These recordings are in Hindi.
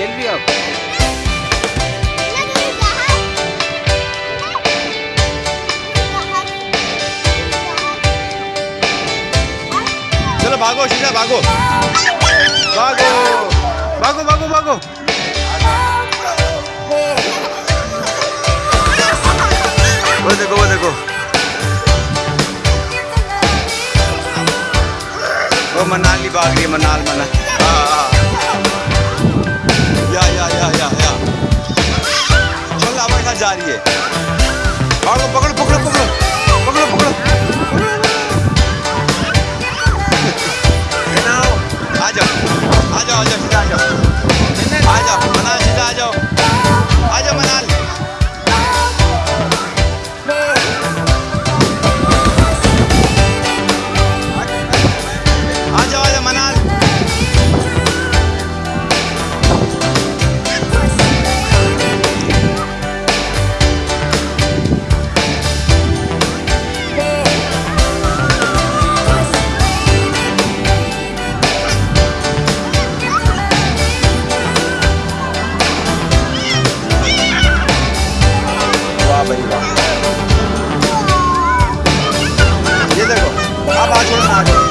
खेल हो आप चलो भागो, शीशा, भागो। भागो भागो भागो भागो। वो देखो वो देखो। वो मनाली भाग रही है, मनाल मना हाँ हाँ। चल जा रही है। पकड़ो पकड़ो पकड़ो। वाह भाई वाह। ये देखो आप हाथ छोड़ो हाथ छोड़ो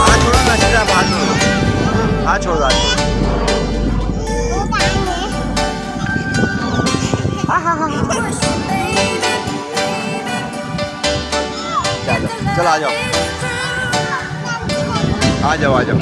हाथ छोड़ो ना सीधा आप छोड़ो हाथ छोड़ो हाथ छोड़ो चलो चलो आ जाओ। आ जाओ आ जाओ।